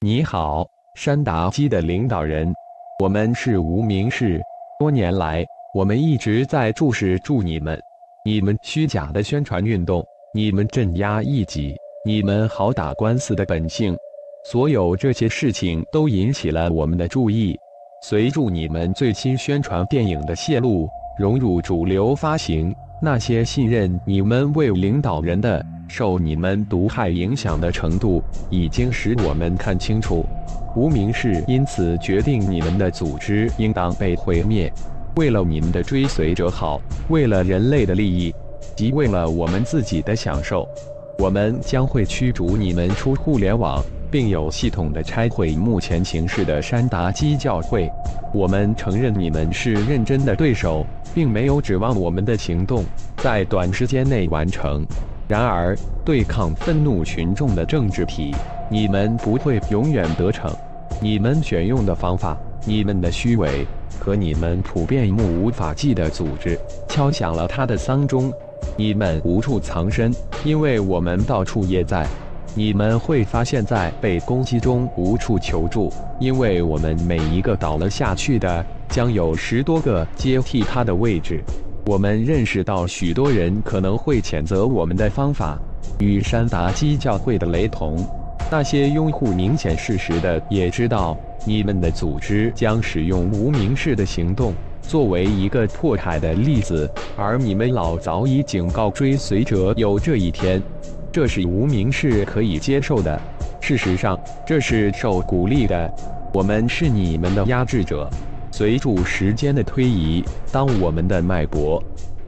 你好，山达基的领导人，我们是无名氏，多年来我们一直在注视住你们，你们虚假的宣传运动，你们镇压异己，你们好打官司的本性，所有这些事情都引起了我们的注意。随住你们最新宣传电影的泄露，融入主流发行，那些信任你们为领导人的。受你们毒害影响的程度，已经使我们看清楚，无名氏因此决定你们的组织应当被毁灭。为了你们的追随者好，为了人类的利益，即为了我们自己的享受，我们将会驱逐你们出互联网，并有系统的拆毁目前形势的山达基教会。我们承认你们是认真的对手，并没有指望我们的行动在短时间内完成。然而，对抗愤怒群众的政治体，你们不会永远得逞。你们选用的方法，你们的虚伪和你们普遍目无法纪的组织，敲响了他的丧钟。你们无处藏身，因为我们到处也在。你们会发现，在被攻击中无处求助，因为我们每一个倒了下去的，将有十多个接替他的位置。我们认识到，许多人可能会谴责我们的方法与山达基教会的雷同。那些拥护明显事实的也知道，你们的组织将使用无名氏的行动作为一个迫害的例子，而你们老早已警告追随者有这一天。这是无名氏可以接受的。事实上，这是受鼓励的。我们是你们的压制者。随着时间的推移，当我们的脉搏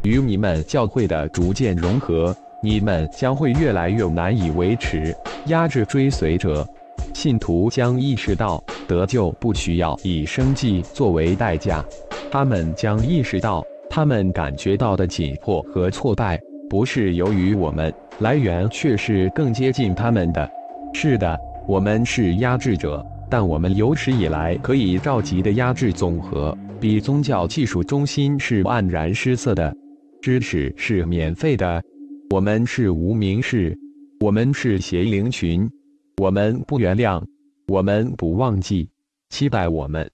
与你们教会的逐渐融合，你们将会越来越难以维持压制追随者。信徒将意识到得救不需要以生计作为代价，他们将意识到他们感觉到的紧迫和挫败不是由于我们，来源却是更接近他们的。是的，我们是压制者。但我们有史以来可以召集的压制总和，比宗教技术中心是黯然失色的。知识是免费的，我们是无名氏，我们是邪灵群，我们不原谅，我们不忘记，期待我们。